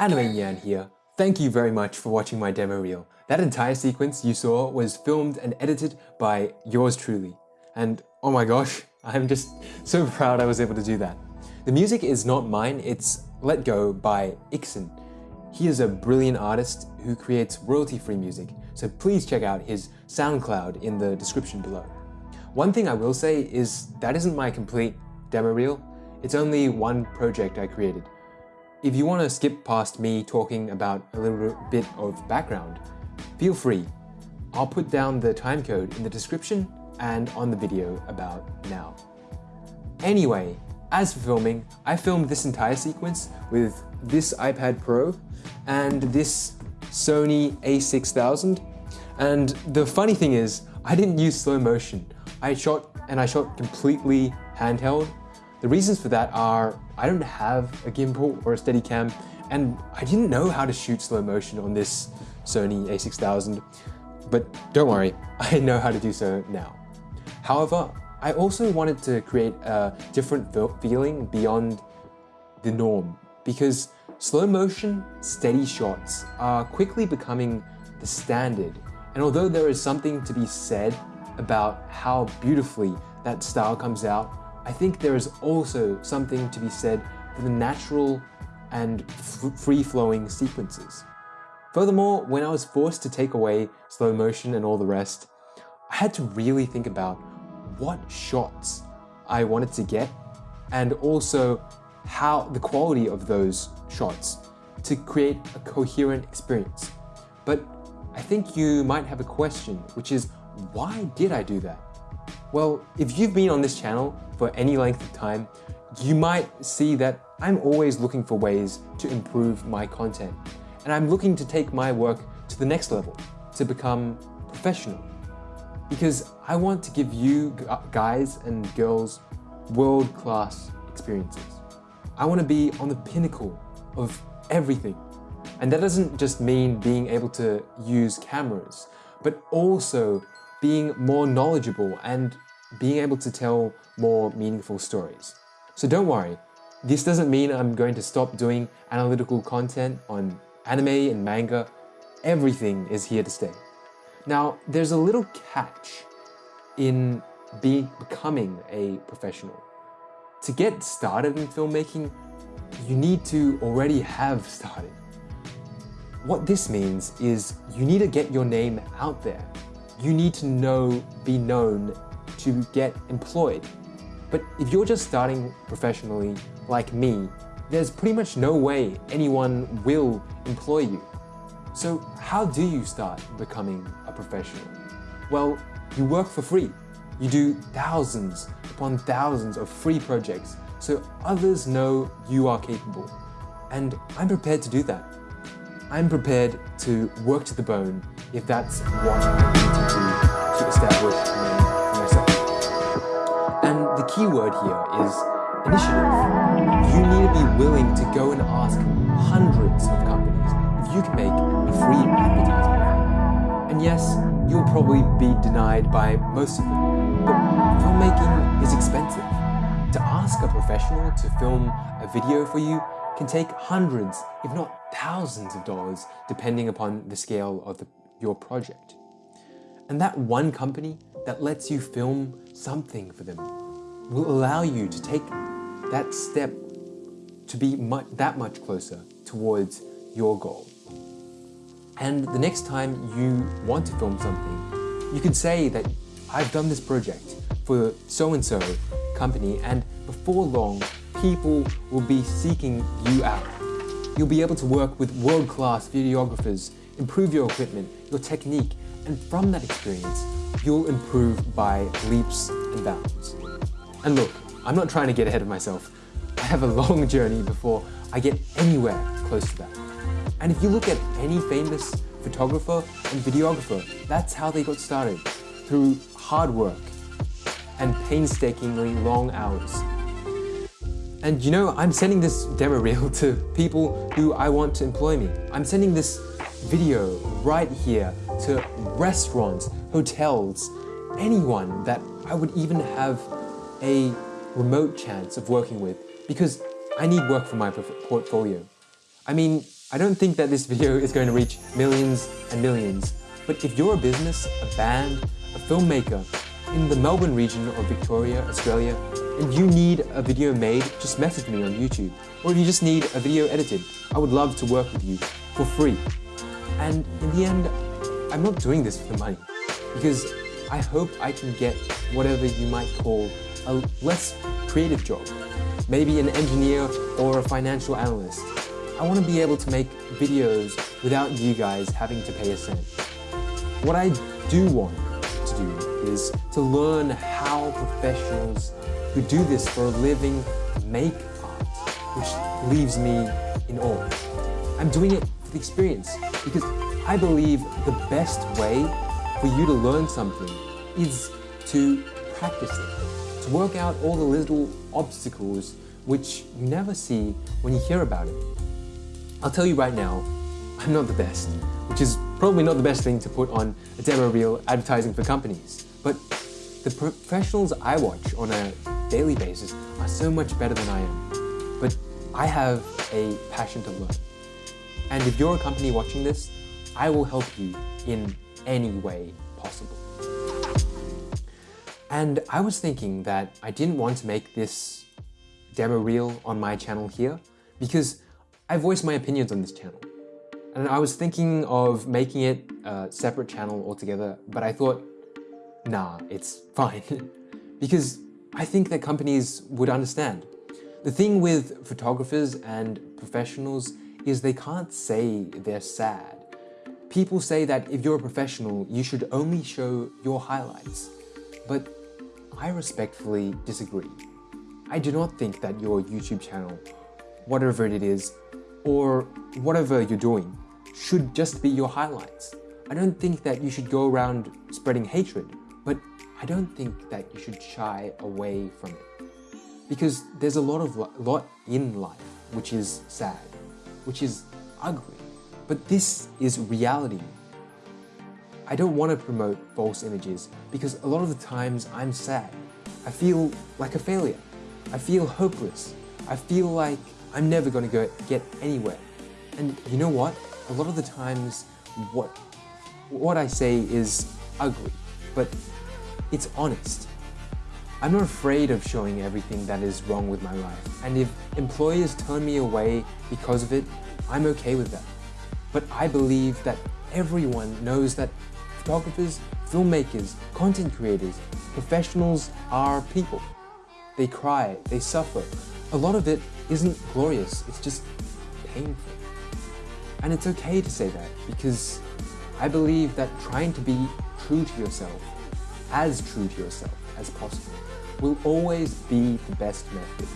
Anime Nyan here. Thank you very much for watching my demo reel. That entire sequence you saw was filmed and edited by yours truly. And oh my gosh, I'm just so proud I was able to do that. The music is not mine, it's Let Go by Ikson. He is a brilliant artist who creates royalty-free music, so please check out his SoundCloud in the description below. One thing I will say is that isn't my complete demo reel. It's only one project I created. If you want to skip past me talking about a little bit of background, feel free. I'll put down the timecode in the description and on the video about now. Anyway, as for filming, I filmed this entire sequence with this iPad Pro and this Sony a6000. And the funny thing is, I didn't use slow motion. I shot and I shot completely handheld. The reasons for that are I don't have a gimbal or a Steadicam and I didn't know how to shoot slow motion on this Sony a6000. But don't worry, I know how to do so now. However, I also wanted to create a different feeling beyond the norm because slow motion, steady shots are quickly becoming the standard. And although there is something to be said about how beautifully that style comes out, I think there is also something to be said for the natural and free flowing sequences. Furthermore, when I was forced to take away slow motion and all the rest, I had to really think about what shots I wanted to get and also how the quality of those shots to create a coherent experience. But I think you might have a question, which is why did I do that? Well, if you've been on this channel for any length of time, you might see that I'm always looking for ways to improve my content. And I'm looking to take my work to the next level, to become professional. Because I want to give you guys and girls world-class experiences. I want to be on the pinnacle of everything. And that doesn't just mean being able to use cameras, but also being more knowledgeable and being able to tell more meaningful stories. So don't worry, this doesn't mean I'm going to stop doing analytical content on anime and manga. Everything is here to stay. Now, there's a little catch in be, becoming a professional. To get started in filmmaking, you need to already have started. What this means is you need to get your name out there. You need to know, be known to get employed. But if you're just starting professionally, like me, there's pretty much no way anyone will employ you. So how do you start becoming a professional? Well, you work for free. You do thousands upon thousands of free projects so others know you are capable. And I'm prepared to do that. I'm prepared to work to the bone if that's what I need to do to establish myself. And the key word here is initiative. You need to be willing to go and ask hundreds of companies if you can make a free advertisement. And yes, you'll probably be denied by most of them, but filmmaking is expensive. To ask a professional to film a video for you can take hundreds, if not thousands of dollars, depending upon the scale of the, your project. And that one company that lets you film something for them will allow you to take that step to be mu- that much closer towards your goal. And the next time you want to film something, you can say that I've done this project for so and so company, and before long, people will be seeking you out. You'll be able to work with world class videographers, improve your equipment, your technique, and from that experience, you'll improve by leaps and bounds. And look, I'm not trying to get ahead of myself. I have a long journey before I get anywhere close to that. And if you look at any famous photographer and videographer, that's how they got started through hard work and painstakingly long hours. And you know, I'm sending this demo reel to people who I want to employ me. I'm sending this video right here to restaurants, hotels, anyone that I would even have a remote chance of working with because I need work for my portfolio. I mean, I don't think that this video is going to reach millions and millions, but if you're a business, a band, a filmmaker in the Melbourne region of Victoria, Australia, and you need a video made, just message me on YouTube. Or if you just need a video edited, I would love to work with you for free. And in the end, I'm not doing this for the money because I hope I can get whatever you might call a less creative job. Maybe an engineer or a financial analyst. I want to be able to make videos without you guys having to pay a cent. What I do want to do is to learn how professionals who do this for a living make art, which leaves me in awe. I'm doing it for the experience because I believe the best way for you to learn something is to practice it, to work out all the little obstacles which you never see when you hear about it. I'll tell you right now, I'm not the best, which is probably not the best thing to put on a demo reel advertising for companies. But the professionals I watch on a daily basis are so much better than I am. But I have a passion to learn. And if you're a company watching this, I will help you in any way possible. And I was thinking that I didn't want to make this demo reel on my channel here because I voice my opinions on this channel. And I was thinking of making it a separate channel altogether, but I thought, nah, it's fine. because I think that companies would understand. The thing with photographers and professionals is they can't say they're sad People say that if you're a professional, you should only show your highlights. But I respectfully disagree. I do not think that your YouTube channel, whatever it is, or whatever you're doing, should just be your highlights. I don't think that you should go around spreading hatred, but I don't think that you should shy away from it. Because there's a lot of lot in life which is sad, which is ugly, but this is reality. I don't want to promote false images because a lot of the times I'm sad. I feel like a failure. I feel hopeless. I feel like I'm never going to get anywhere. And you know what? A lot of the times what what I say is ugly, but it's honest. I'm not afraid of showing everything that is wrong with my life. And if employers turn me away because of it, I'm okay with that. But I believe that everyone knows that photographers, filmmakers, content creators, professionals are people. They cry, they suffer. A lot of it isn't glorious, it's just painful. And it's okay to say that because I believe that trying to be true to yourself, as true to yourself as possible, will always be the best method.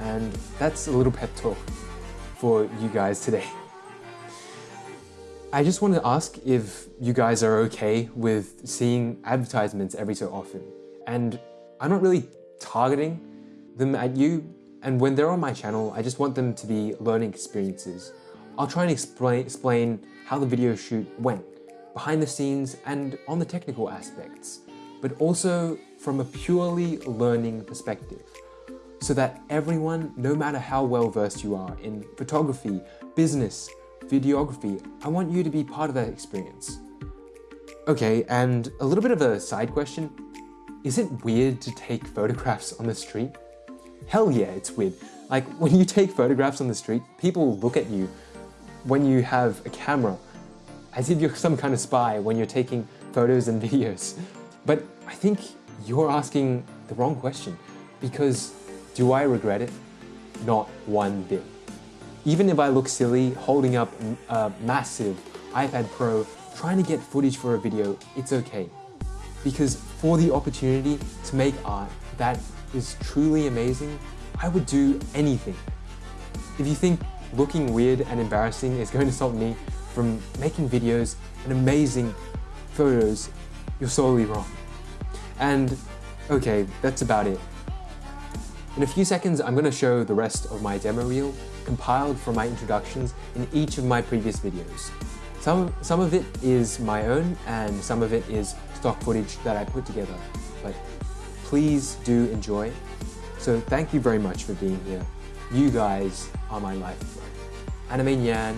And that's a little pep talk for you guys today. I just want to ask if you guys are okay with seeing advertisements every so often. And I'm not really targeting them at you. And when they're on my channel, I just want them to be learning experiences. I'll try and explain, explain how the video shoot went, behind the scenes and on the technical aspects, but also from a purely learning perspective so that everyone, no matter how well versed you are in photography, business, videography, I want you to be part of that experience. Okay, and a little bit of a side question. Is it weird to take photographs on the street? Hell yeah, it's weird. Like when you take photographs on the street, people look at you when you have a camera as if you're some kind of spy when you're taking photos and videos. But I think you're asking the wrong question because do I regret it? Not one bit. Even if I look silly holding up a massive iPad Pro trying to get footage for a video, it's okay. Because for the opportunity to make art that is truly amazing, I would do anything. If you think looking weird and embarrassing is going to stop me from making videos and amazing photos, you're sorely wrong. And okay, that's about it. In a few seconds, I'm going to show the rest of my demo reel, compiled from my introductions in each of my previous videos. Some, some of it is my own, and some of it is stock footage that I put together. But please do enjoy. So thank you very much for being here. You guys are my life. Anime Nyan,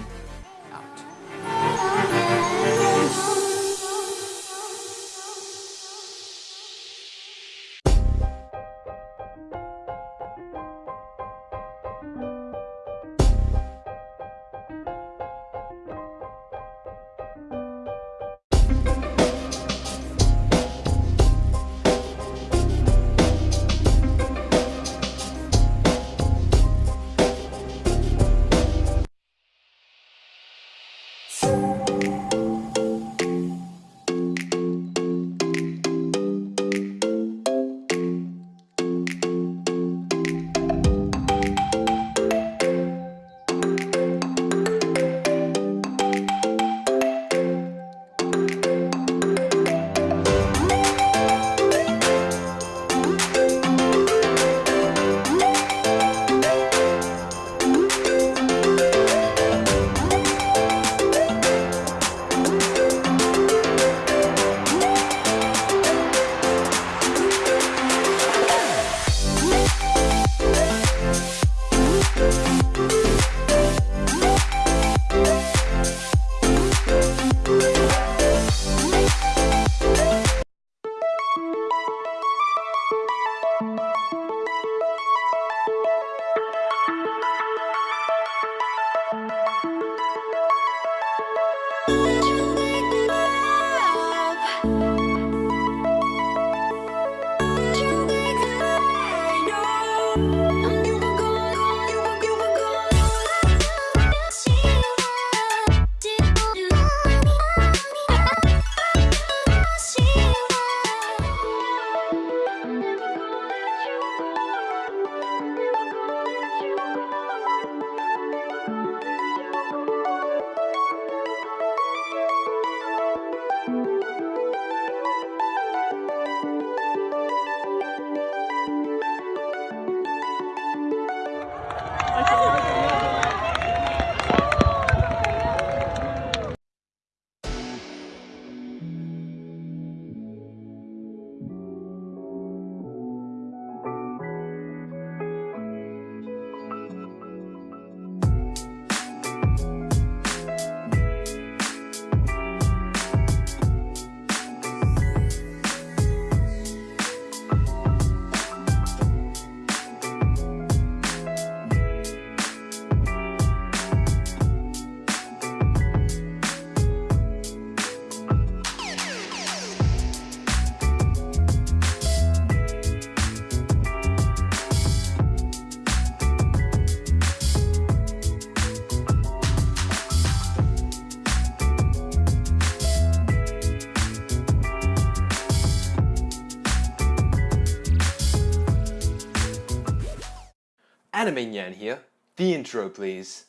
Anime Nyan here. The intro, please.